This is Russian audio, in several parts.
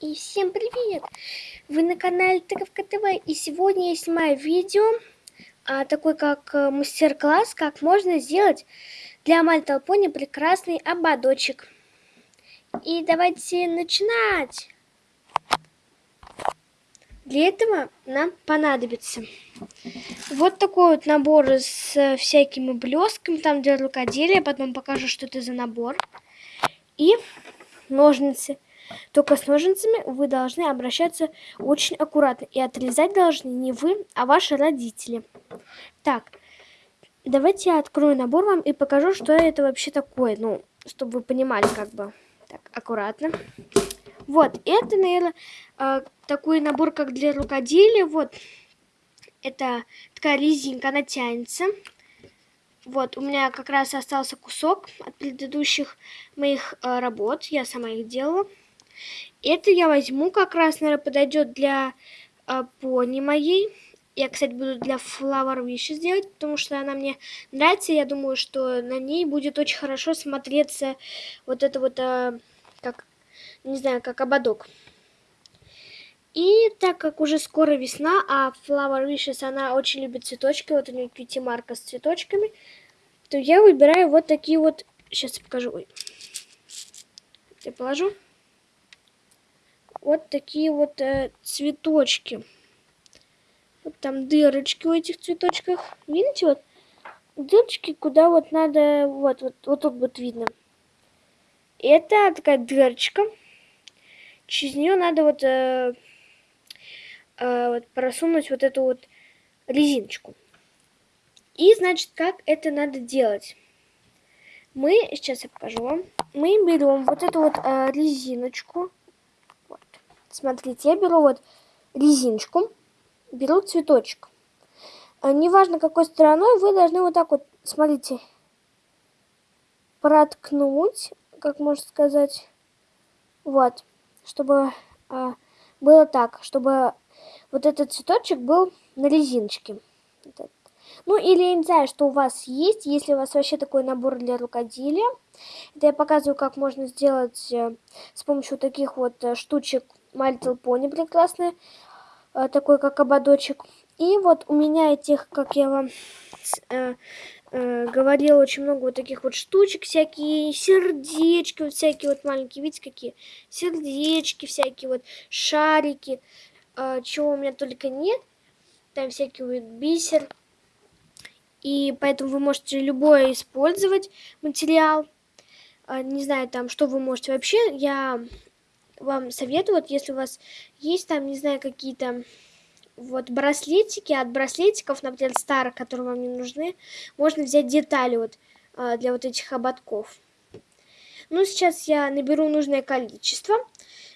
И всем привет! Вы на канале Тыковка ТВ и сегодня я снимаю видео, а, такой как э, мастер-класс, как можно сделать для Pony прекрасный ободочек. И давайте начинать! Для этого нам понадобится вот такой вот набор с э, всякими блесками, там для рукоделия, потом покажу, что это за набор. И ножницы. Только с ножницами вы должны обращаться очень аккуратно. И отрезать должны не вы, а ваши родители. Так, давайте я открою набор вам и покажу, что это вообще такое. Ну, чтобы вы понимали, как бы. Так, аккуратно. Вот, это, наверное, э, такой набор, как для рукоделия. Вот, это такая резинка, она тянется. Вот, у меня как раз остался кусок от предыдущих моих э, работ. Я сама их делала. Это я возьму как раз, наверное, подойдет для э, пони моей. Я, кстати, буду для Flower Wish сделать, потому что она мне нравится. Я думаю, что на ней будет очень хорошо смотреться вот это вот, э, как, не знаю, как ободок. И так как уже скоро весна, а Flower Wishes, она очень любит цветочки, вот у нее кьюти марка с цветочками, то я выбираю вот такие вот, сейчас я покажу, ой, я положу, вот такие вот э, цветочки. Вот там дырочки у этих цветочках, видите, вот дырочки, куда вот надо, вот, вот, вот тут будет видно. Это такая дырочка, через нее надо вот... Э, э, вот, просунуть вот эту вот резиночку. И, значит, как это надо делать? Мы, сейчас я покажу вам, мы берем вот эту вот э, резиночку. Смотрите, я беру вот резиночку, беру цветочек. Э, неважно, какой стороной, вы должны вот так вот, смотрите, проткнуть, как можно сказать, вот, чтобы э, было так, чтобы вот этот цветочек был на резиночке. Ну, или я не знаю, что у вас есть, если у вас вообще такой набор для рукоделия. Это я показываю, как можно сделать э, с помощью таких вот э, штучек My Little Pony прекрасный, э, такой как ободочек. И вот у меня этих, как я вам э, э, говорила, очень много вот таких вот штучек, всякие сердечки, вот всякие вот маленькие, видите, какие сердечки всякие, вот шарики э, чего у меня только нет. Там всякий вот бисер. И поэтому вы можете любой использовать материал. Э, не знаю, там, что вы можете вообще. Я вам советую, вот если у вас есть там, не знаю, какие-то вот браслетики, от браслетиков, например, старых, которые вам не нужны, можно взять детали вот э, для вот этих ободков. Ну, сейчас я наберу нужное количество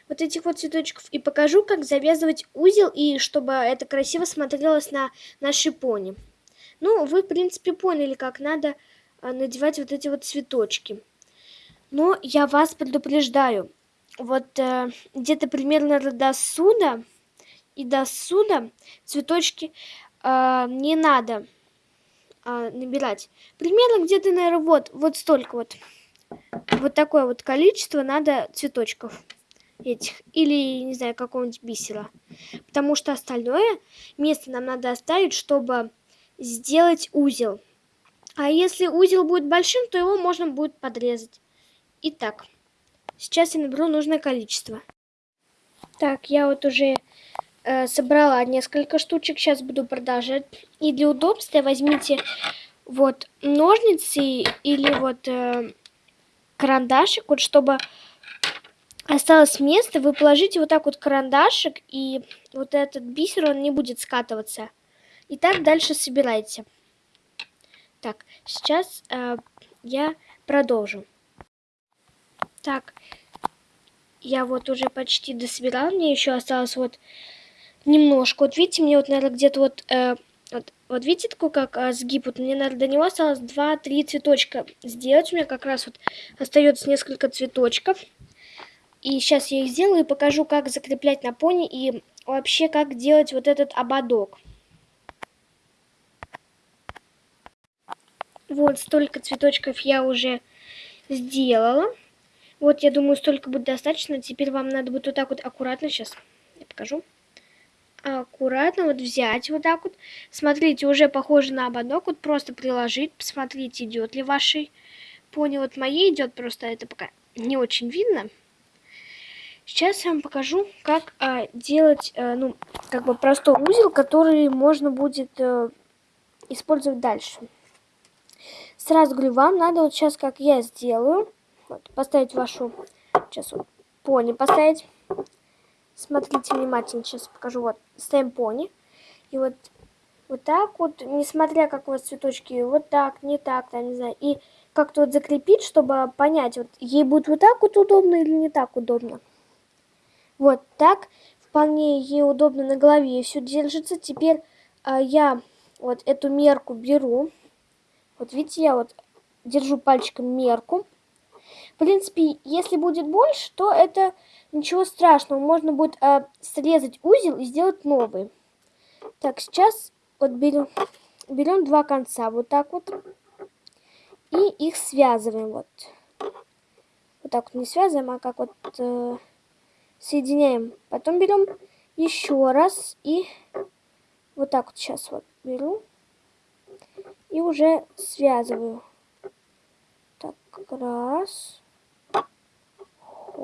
вот этих вот цветочков и покажу, как завязывать узел, и чтобы это красиво смотрелось на нашей пони. Ну, вы, в принципе, поняли, как надо а, надевать вот эти вот цветочки. Но я вас предупреждаю, вот э, где-то примерно до суда и до суда цветочки э, не надо э, набирать. Примерно где-то, наверное, вот, вот столько вот. Вот такое вот количество надо цветочков этих, или, не знаю, какого-нибудь бисера. Потому что остальное место нам надо оставить, чтобы сделать узел. А если узел будет большим, то его можно будет подрезать. Итак, сейчас я наберу нужное количество. Так, я вот уже э, собрала несколько штучек, сейчас буду продолжать. И для удобства возьмите вот ножницы или вот э, карандашик, вот чтобы осталось место, вы положите вот так вот карандашик, и вот этот бисер, он не будет скатываться. И так дальше собирайте. Так, сейчас э, я продолжу. Так, я вот уже почти дособирала, мне еще осталось вот немножко. Вот видите, мне вот, наверное, где-то вот, э, вот, вот видите, такой как э, сгиб, вот мне, наверное, до него осталось 2-3 цветочка сделать. У меня как раз вот остается несколько цветочков. И сейчас я их сделаю и покажу, как закреплять на пони и вообще как делать вот этот ободок. Вот столько цветочков я уже сделала. Вот, я думаю, столько будет достаточно. Теперь вам надо будет вот так вот аккуратно, сейчас я покажу. Аккуратно вот взять вот так вот. Смотрите, уже похоже на ободок. Вот просто приложить, посмотрите, идет ли вашей пони. Вот моей идет, просто это пока не очень видно. Сейчас я вам покажу, как а, делать, а, ну, как бы простой узел, который можно будет а, использовать дальше. Сразу говорю, вам надо вот сейчас, как я сделаю, вот, поставить вашу, сейчас вот, пони поставить. Смотрите внимательно, сейчас покажу, вот, ставим пони. И вот, вот так вот, несмотря как у вас цветочки, вот так, не так, там, не знаю, и как-то вот закрепить, чтобы понять, вот, ей будет вот так вот удобно или не так удобно. Вот так вполне ей удобно на голове все держится. Теперь а, я вот эту мерку беру. Вот видите, я вот держу пальчиком мерку. В принципе, если будет больше, то это ничего страшного. Можно будет а, срезать узел и сделать новый. Так, сейчас вот берем, берем два конца, вот так вот. И их связываем вот. Вот так вот не связываем, а как вот... Э, соединяем. Потом берем еще раз и вот так вот сейчас вот беру и уже связываю. Так, раз.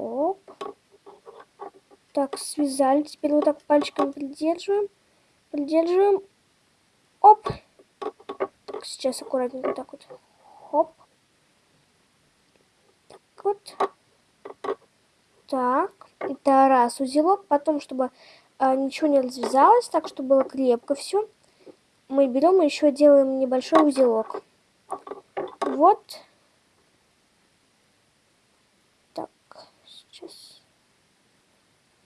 Хоп. Так, связали. Теперь вот так пальчиком придерживаем. Придерживаем. Оп. Так, сейчас аккуратненько так вот. Хоп. Так вот. Так. Это раз узелок. Потом, чтобы а, ничего не развязалось, так, чтобы было крепко все, мы берем и еще делаем небольшой узелок. Вот. Так, сейчас.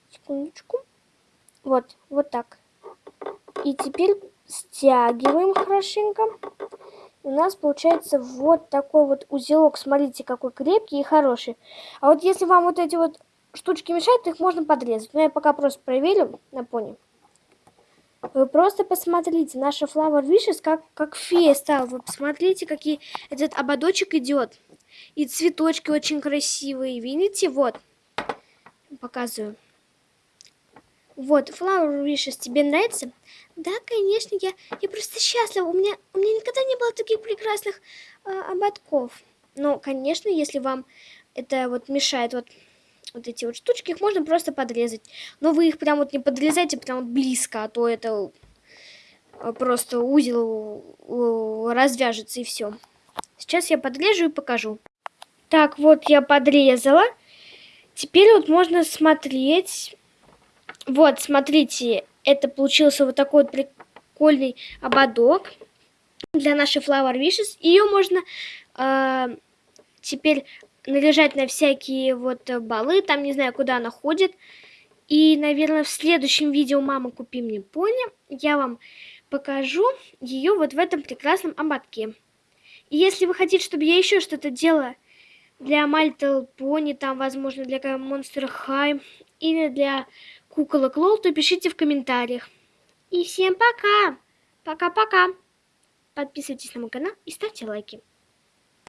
Секундочку. Вот, вот так. И теперь стягиваем хорошенько. У нас получается вот такой вот узелок. Смотрите, какой крепкий и хороший. А вот если вам вот эти вот штучки мешают, их можно подрезать. Но я пока просто проверю на пони. Вы просто посмотрите, наша Flower Wishes как, как фея стала. Вы посмотрите, какие этот ободочек идет. И цветочки очень красивые. Видите? Вот. Показываю. Вот, Flower Wishes, тебе нравится? Да, конечно, я, я просто счастлива. У меня, у меня никогда не было таких прекрасных э, ободков. Но, конечно, если вам это вот мешает, вот вот эти вот штучки, их можно просто подрезать. Но вы их прям вот не подрезайте прям вот близко, а то это э, просто узел развяжется и все. Сейчас я подрежу и покажу. Так, вот я подрезала. Теперь вот можно смотреть. Вот, смотрите, это получился вот такой вот прикольный ободок для нашей Flower Wishes. Ее можно э, теперь наряжать на всякие вот э, балы, там не знаю, куда она ходит. И, наверное, в следующем видео «Мама, купи мне пони» я вам покажу ее вот в этом прекрасном ободке. И если вы хотите, чтобы я еще что-то делала для Little Pony, там, возможно, для Monster High или для куколок Лол, то пишите в комментариях. И всем пока! Пока-пока! Подписывайтесь на мой канал и ставьте лайки.